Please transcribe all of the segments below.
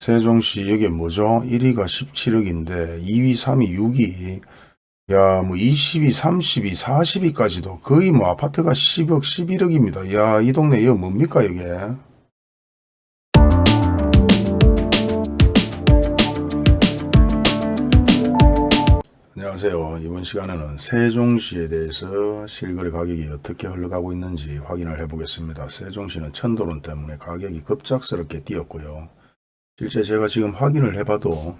세종시 여기 뭐죠? 1위가 17억인데 2위, 3위, 6위 야, 뭐 22, 32, 42까지도 거의 뭐 아파트가 10억, 11억입니다. 야, 이 동네 이거 뭡니까 이게? 안녕하세요. 이번 시간에는 세종시에 대해서 실거래 가격이 어떻게 흘러가고 있는지 확인을 해보겠습니다. 세종시는 천도론 때문에 가격이 급작스럽게 뛰었고요. 실제 제가 지금 확인을 해봐도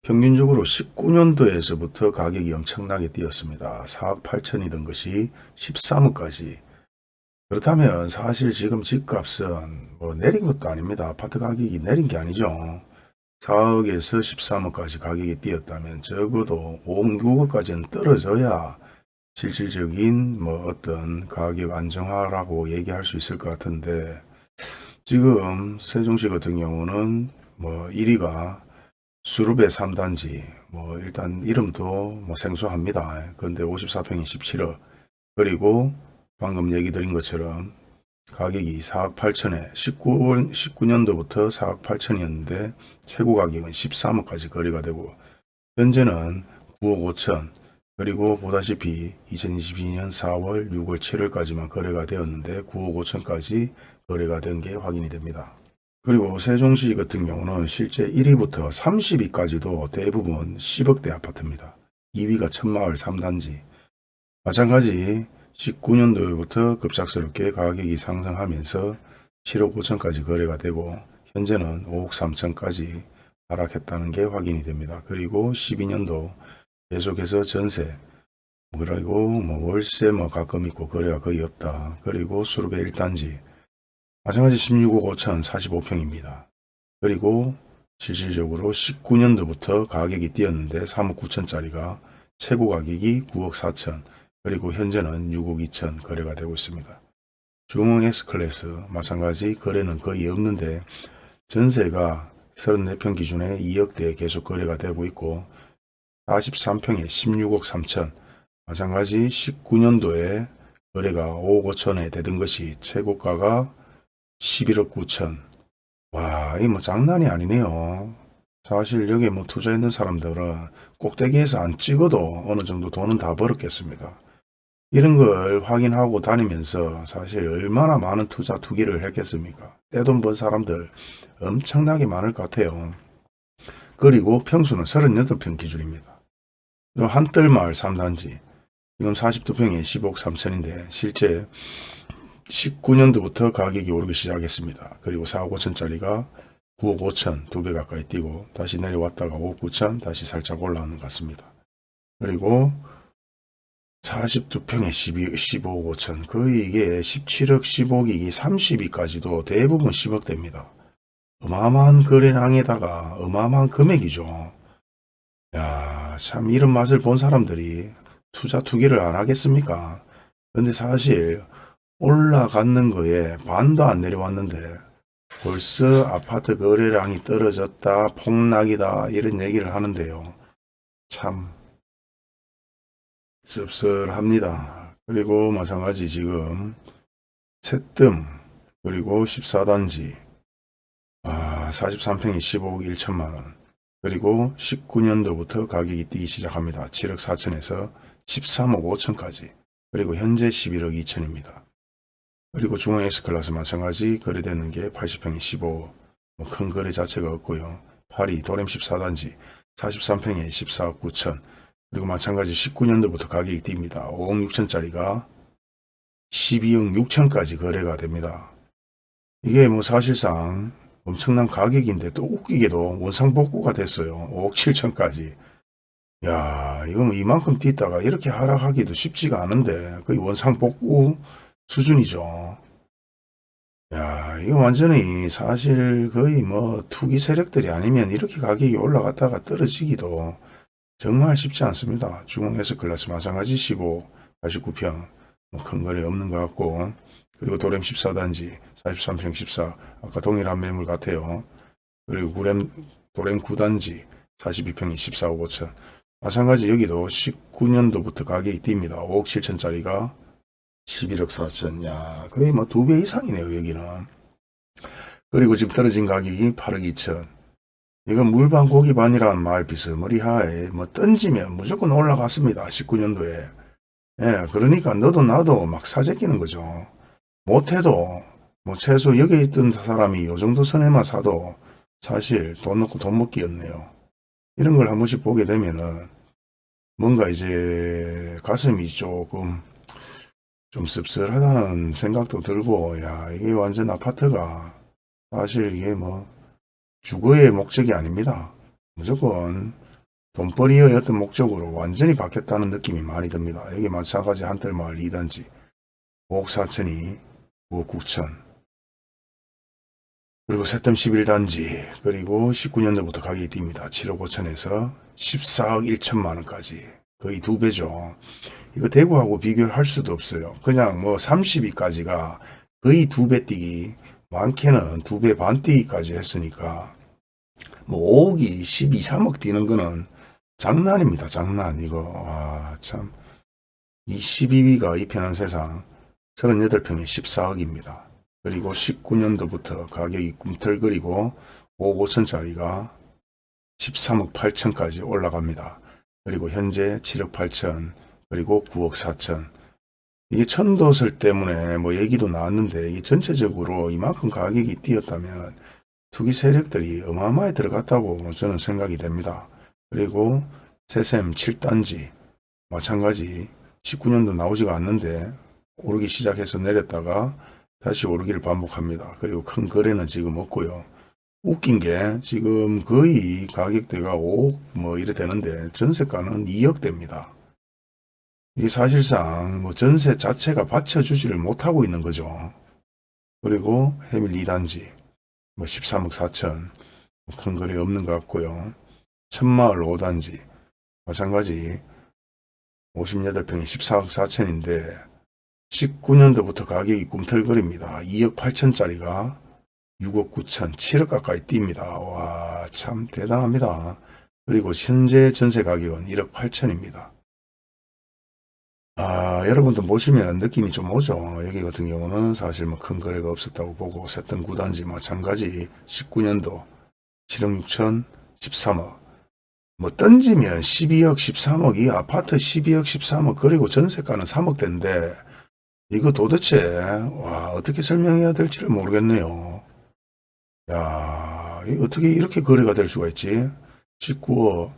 평균적으로 19년도에서부터 가격이 엄청나게 뛰었습니다. 4억 8천이던 것이 13억까지. 그렇다면 사실 지금 집값은 뭐 내린 것도 아닙니다. 아파트 가격이 내린 게 아니죠. 4억에서 13억까지 가격이 뛰었다면 적어도 5억, 6억까지는 떨어져야 실질적인 뭐 어떤 가격 안정화라고 얘기할 수 있을 것 같은데 지금 세종시 같은 경우는 뭐 1위가 수룹의 3단지 뭐 일단 이름도 뭐 생소합니다. 그런데 54평이 17억 그리고 방금 얘기 드린 것처럼 가격이 4억 8천에 19, 19년도부터 4억 8천이었는데 최고 가격은 13억까지 거래가 되고 현재는 9억 5천 그리고 보다시피 2022년 4월 6월 7월까지만 거래가 되었는데 9억 5천까지 거래가 된 게 확인이 됩니다. 그리고 세종시 같은 경우는 실제 1위부터 30위까지도 대부분 10억대 아파트입니다. 2위가 천마을 3단지 마찬가지 19년도부터 급작스럽게 가격이 상승하면서 7억 5천까지 거래가 되고 현재는 5억 3천까지 하락했다는 게 확인이 됩니다. 그리고 12년도 계속해서 전세 그리고 뭐 월세 뭐 가끔 있고 거래가 거의 없다. 그리고 수룹의 1단지 마찬가지 16억 5천 45평입니다. 그리고 실질적으로 19년도부터 가격이 뛰었는데 3억 9천짜리가 최고 가격이 9억 4천 그리고 현재는 6억 2천 거래가 되고 있습니다. 중흥 S클래스 마찬가지 거래는 거의 없는데 전세가 34평 기준에 2억대 계속 거래가 되고 있고 43평에 16억 3천 마찬가지 19년도에 거래가 5억 5천에 되던 것이 최고가가 11억 9천 와, 이 뭐 장난이 아니네요. 사실 여기에 뭐 투자했는 사람들은 꼭대기에서 안 찍어도 어느 정도 돈은 다 벌었겠습니다. 이런 걸 확인하고 다니면서 사실 얼마나 많은 투자 투기를 했겠습니까? 떼돈 번 사람들 엄청나게 많을 것 같아요. 그리고 평수는 38평 기준입니다. 한뜰마을 3단지 지금 42평에 10억 3천인데 실제 19년도부터 가격이 오르기 시작했습니다. 그리고 4억 5천짜리가 9억 5천 두 배 가까이 뛰고 다시 내려왔다가 5억 9천 다시 살짝 올라오는 것 같습니다. 그리고 42평에 12, 15억 5천 거의 이게 17억 15억이 30위까지도 대부분 10억 됩니다. 어마어마한 거래량에다가 어마어마한 금액이죠. 야, 참 이런 맛을 본 사람들이 투자 투기를 안 하겠습니까? 근데 사실 올라갔는 거에 반도 안 내려왔는데 벌써 아파트 거래량이 떨어졌다 폭락이다 이런 얘기를 하는데요. 참 씁쓸합니다. 그리고 마찬가지 지금 새뜸 그리고 14단지 아, 43평이 15억 1천만원 그리고 19년도부터 가격이 뛰기 시작합니다. 7억 4천에서 13억 5천까지 그리고 현재 11억 2천입니다. 그리고 중앙 S클래스 마찬가지 거래되는 게 80평이 15, 뭐 큰 거래 자체가 없고요. 파리 도렘 14단지 43평에 14억 9천 그리고 마찬가지 19년도부터 가격이 뜁니다. 5억 6천짜리가 12억 6천까지 거래가 됩니다. 이게 뭐 사실상 엄청난 가격인데 또 웃기게도 원상복구가 됐어요. 5억 7천까지. 야뭐 이만큼 뛰다가 이렇게 하락하기도 쉽지가 않은데 거의 원상복구 수준이죠. 야 이거 완전히 사실 거의 뭐 투기 세력들이 아니면 이렇게 가격이 올라갔다가 떨어지기도 정말 쉽지 않습니다. 중앙 S클래스 마찬가지 15, 89평 뭐 큰 거래 없는 것 같고 그리고 도렘 14단지 43평 14 아까 동일한 매물 같아요. 그리고 구렘 도렘 9단지 42평이 14억 5천 마찬가지 여기도 19년도부터 가격이 뜁니다. 5억 7천짜리가 11억 4천 야 거의 뭐 두 배 이상이네요 여기는. 그리고 지금 떨어진 가격이 8억 2천 이건 물반 고기반이라는 말 비스머리하에 뭐 던지면 무조건 올라갔습니다. 19년도에. 예, 그러니까 너도 나도 막 사재끼는 거죠. 못해도 뭐 최소 여기 있던 사람이 요 정도 선에만 사도 사실 돈 넣고 돈 먹기였네요. 이런 걸 한 번씩 보게 되면은 뭔가 이제 가슴이 조금 좀 씁쓸하다는 생각도 들고 야 이게 완전 아파트가 사실 이게 뭐 주거의 목적이 아닙니다. 무조건 돈벌이의 어떤 목적으로 완전히 바뀌었다는 느낌이 많이 듭니다. 여기 마찬가지 한뜰마을 2단지 5억 4천이 5억 9천 그리고 세점 11단지 그리고 19년도부터 가격이 뜁니다. 7억 5천에서 14억 1천만 원까지 거의 두 배죠. 이거 대구하고 비교할 수도 없어요. 그냥 뭐 30위까지가 거의 두 배 뛰기 많게는 두 배 반 뛰기까지 했으니까 뭐 5억이 12, 3억 뛰는 거는 장난입니다. 장난 이거 와참이 12위가 입현한 세상 38평에 14억입니다. 그리고 19년도부터 가격이 꿈틀거리고 5억 5천짜리가 13억 8천까지 올라갑니다. 그리고 현재 7억 8천 그리고 9억 4천 이게 천도설 때문에 뭐 얘기도 나왔는데 이게 전체적으로 이만큼 가격이 뛰었다면 투기 세력들이 어마어마하게 들어갔다고 저는 생각이 됩니다. 그리고 세샘 7단지 마찬가지 19년도 나오지가 않는데 오르기 시작해서 내렸다가 다시 오르기를 반복합니다. 그리고 큰 거래는 지금 없고요. 웃긴 게 지금 거의 가격대가 5억 뭐 이래 되는데 전세가는 2억대입니다. 이게 사실상 뭐 전세 자체가 받쳐주지를 못하고 있는 거죠. 그리고 해밀 2단지 뭐 13억 4천 큰 거래 없는 것 같고요. 천마을 5단지 마찬가지 58평이 14억 4천인데 19년도부터 가격이 꿈틀거립니다. 2억 8천짜리가 6억 9천, 7억 가까이 뜁니다. 와, 참 대단합니다. 그리고 현재 전세 가격은 1억 8천입니다. 아, 여러분도 보시면 느낌이 좀 오죠. 여기 같은 경우는 사실 뭐 큰 거래가 없었다고 보고 셌던 구단지 마찬가지 19년도 7억 6천, 13억. 뭐 던지면 12억, 13억, 이 아파트 12억, 13억, 그리고 전세가는 3억 대인데 이거 도대체 와 어떻게 설명해야 될지를 모르겠네요. 야 어떻게 이렇게 거래가 될 수가 있지? 19억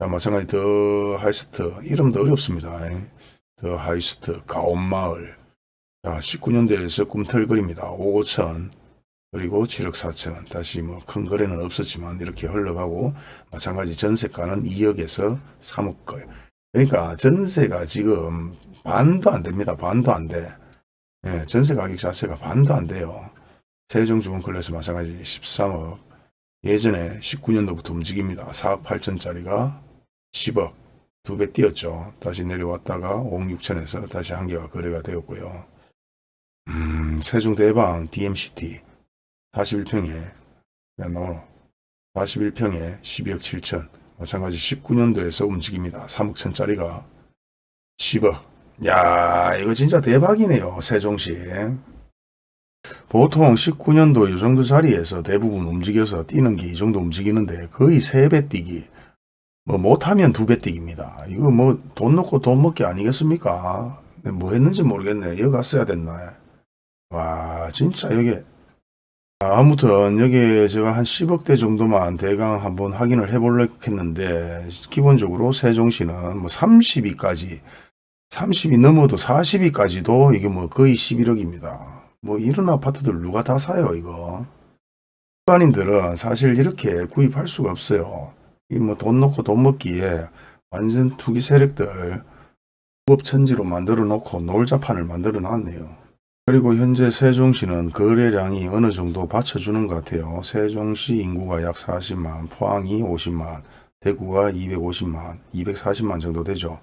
자, 마찬가지 더 하이스트 이름도 어렵습니다. 더 하이스트 가온마을 자 19년도에서 꿈틀거립니다. 5억 5천 그리고 7억 4천 다시 뭐 큰 거래는 없었지만 이렇게 흘러가고 마찬가지 전세가는 2억에서 3억 거예요. 그러니까 전세가 지금 반도 안 됩니다. 반도 안 돼. 예, 전세 가격 자체가 반도 안 돼요. 세종주문클래스 마찬가지 13억. 예전에 19년도부터 움직입니다. 4억 8천짜리가 10억. 두 배 뛰었죠. 다시 내려왔다가 5억 6천에서 다시 한 개가 거래가 되었고요. 음, 세종대방 DMCT 41평에 나노 41평에 12억 7천 마찬가지 19년도에서 움직입니다. 3억 천짜리가 10억 야 이거 진짜 대박이네요 세종시 보통 19년도 이 정도 자리에서 대부분 움직여서 뛰는 게 이 정도 움직이는데 거의 3배 뛰기. 뭐 못하면 2배 뛰기입니다. 이거 뭐 돈 넣고 돈 먹기 아니겠습니까? 뭐 했는지 모르겠네. 여기 갔어야 됐나 와 진짜 여기. 아무튼 여기 제가 한 10억대 정도만 대강 한번 확인을 해보려고 했는데 기본적으로 세종시는 뭐 32까지 30이 넘어도 40위까지도 이게 뭐 거의 11억입니다. 뭐 이런 아파트들 누가 다 사요 이거. 일반인들은 사실 이렇게 구입할 수가 없어요. 이 뭐 돈 넣고 돈 먹기에 완전 투기 세력들 부업천지로 만들어 놓고 놀자판을 만들어 놨네요. 그리고 현재 세종시는 거래량이 어느 정도 받쳐주는 것 같아요. 세종시 인구가 약 40만, 포항이 50만, 대구가 250만, 240만 정도 되죠.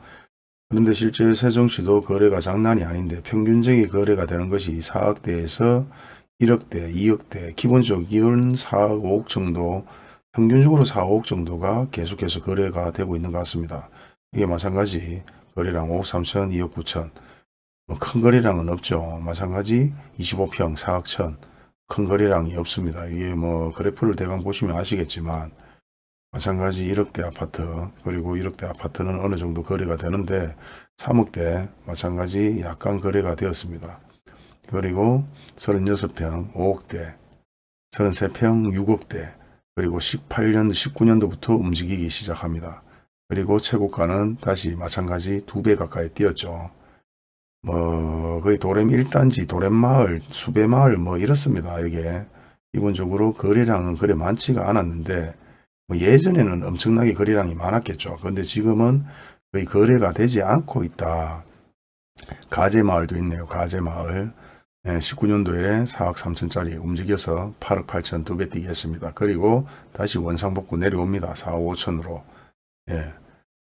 그런데 실제 세종시도 거래가 장난이 아닌데 평균적인 거래가 되는 것이 4억대에서 1억대, 2억대, 기본적인 4억, 5억 정도, 평균적으로 4, 5억 정도가 계속해서 거래가 되고 있는 것 같습니다. 이게 마찬가지 거래량 5억 3천, 2억 9천, 뭐큰 거래량은 없죠. 마찬가지 25평, 4억 천, 큰 거래량이 없습니다. 이게 뭐 그래프를 대강 보시면 아시겠지만 마찬가지 1억대 아파트 그리고 1억대 아파트는 어느 정도 거래가 되는데 3억대 마찬가지 약간 거래가 되었습니다. 그리고 36평 5억대 33평 6억대 그리고 18년 19년도부터 움직이기 시작합니다. 그리고 최고가는 다시 마찬가지 두 배 가까이 뛰었죠. 뭐 거의 도렘 1단지 도렘 마을 수배 마을 뭐 이렇습니다. 이게 기본적으로 거래량은 그래 많지가 않았는데 뭐 예전에는 엄청나게 거래량이 많았겠죠. 그런데 지금은 거의 거래가 되지 않고 있다. 가재마을도 있네요. 가재마을. 19년도에 4억 3천짜리 움직여서 8억 8천 두 배 뛰게 했습니다. 그리고 다시 원상복구 내려옵니다. 4억 5천으로. 예.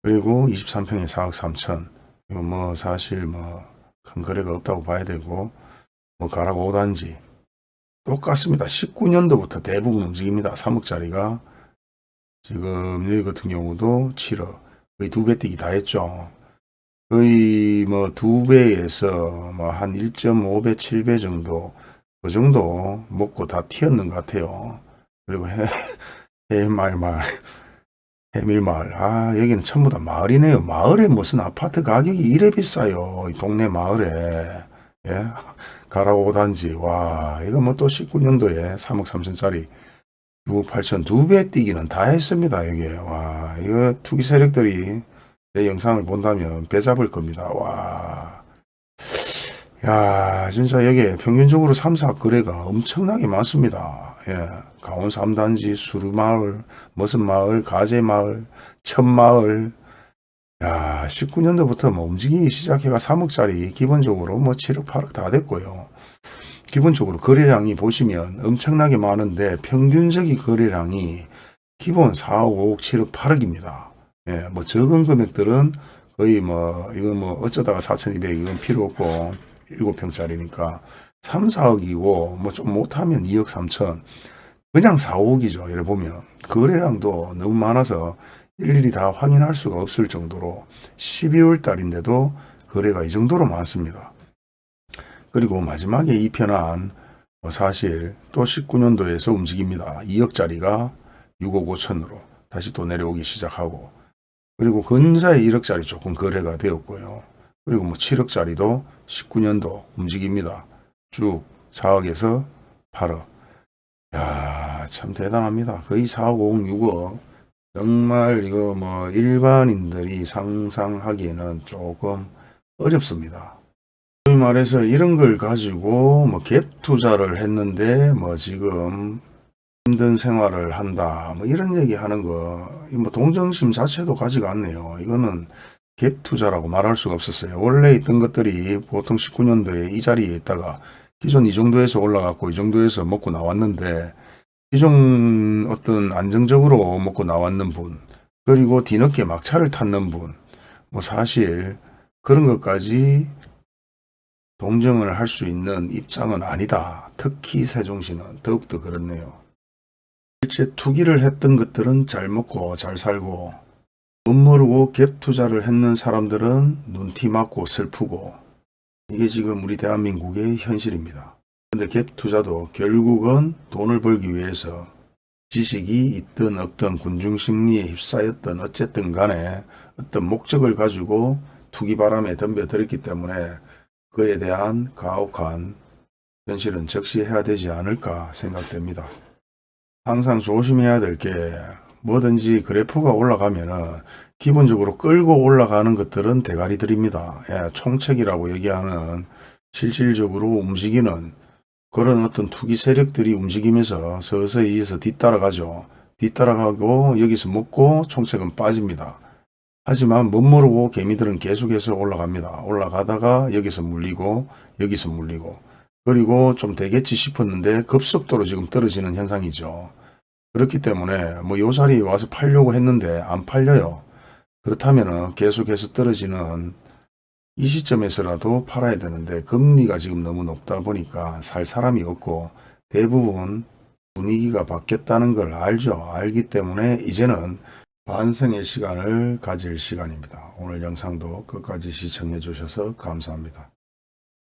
그리고 23평에 4억 3천. 이거 뭐 사실 뭐 큰 거래가 없다고 봐야 되고 뭐 가락 5단지 똑같습니다. 19년도부터 대부분 움직입니다. 3억짜리가 지금 여기 같은 경우도 7억 거의 두 배 뛰기 다 했죠. 거의 뭐 두 배에서 뭐 한 1.5배 7배 정도 그 정도 먹고 다 튀었는 것 같아요. 그리고 해, 해말말 해밀마을 아 여기는 전부 다 마을이네요. 마을에 무슨 아파트 가격이 이래 비싸요. 이 동네 마을에 예 가라고 단지 와 이거 뭐 또 19년도에 3억 3천짜리 6억 8천 두 배 뛰기는 다 했습니다. 여기 와 이거 투기 세력들이 내 영상을 본다면 배 잡을 겁니다. 와. 야, 진짜 여기 평균적으로 3, 4 거래가 엄청나게 많습니다. 예. 강원 3단지, 수루마을, 머슴마을, 가재마을, 천마을. 야, 19년도부터 뭐 움직이기 시작해가 3억짜리 기본적으로 뭐 7억, 8억 다 됐고요. 기본적으로 거래량이 보시면 엄청나게 많은데 평균적인 거래량이 기본 4억, 5억, 7억, 8억입니다. 예, 뭐 적은 금액들은 거의 뭐 이건 뭐 어쩌다가 4,200 이건 필요 없고 7평짜리니까 3, 4억이고 뭐 좀 못하면 2억 3천 그냥 4, 5억이죠. 이래 보면 거래량도 너무 많아서 일일이 다 확인할 수가 없을 정도로 12월 달인데도 거래가 이 정도로 많습니다. 그리고 마지막에 이 편안 뭐 사실 또 19년도에서 움직입니다. 2억짜리가 6억 5천으로 다시 또 내려오기 시작하고 그리고 근사에 1억짜리 조금 거래가 되었고요. 그리고 뭐 7억짜리도 19년도 움직입니다. 쭉 4억에서 8억. 야, 참 대단합니다. 거의 4억, 5억, 6억. 정말 이거 뭐 일반인들이 상상하기에는 조금 어렵습니다. 말해서 이런 걸 가지고 뭐 갭 투자를 했는데 뭐 지금 힘든 생활을 한다 뭐 이런 얘기 하는 거뭐 동정심 자체도 가지가 않네요. 이거는 갭 투자라고 말할 수가 없었어요. 원래 있던 것들이 보통 19년도에 이 자리에 있다가 기존 이 정도에서 올라갔고 이 정도에서 먹고 나왔는데 기존 어떤 안정적으로 먹고 나왔는 분 그리고 뒤늦게 막차를 탔는 분뭐 사실 그런 것까지 동정을 할 수 있는 입장은 아니다 특히 세종시는 더욱더 그렇네요 실제 투기를 했던 것들은 잘 먹고 잘 살고 못 모르고 갭 투자를 했는 사람들은 눈티 맞고 슬프고 이게 지금 우리 대한민국의 현실입니다. 근데 갭 투자도 결국은 돈을 벌기 위해서 지식이 있든 없든 군중심리에 휩싸였던 어쨌든 간에 어떤 목적을 가지고 투기 바람에 덤벼들었기 때문에 그에 대한 가혹한 현실은 적시해야 되지 않을까 생각됩니다. 항상 조심해야 될 게 뭐든지 그래프가 올라가면 은 기본적으로 끌고 올라가는 것들은 대가리들입니다. 예, 총책이라고 얘기하는 실질적으로 움직이는 그런 어떤 투기 세력들이 움직이면서 서서히 해서 뒤따라가죠. 뒤따라가고 여기서 먹고 총책은 빠집니다. 하지만 못 모르고 개미들은 계속해서 올라갑니다. 올라가다가 여기서 물리고 여기서 물리고 그리고 좀 되겠지 싶었는데 급속도로 지금 떨어지는 현상이죠. 그렇기 때문에 뭐요 자리에 와서 팔려고 했는데 안 팔려요. 그렇다면 계속해서 떨어지는 이 시점에서라도 팔아야 되는데 금리가 지금 너무 높다 보니까 살 사람이 없고 대부분 분위기가 바뀌었다는 걸 알죠. 알기 때문에 이제는 반성의 시간을 가질 시간입니다. 오늘 영상도 끝까지 시청해 주셔서 감사합니다.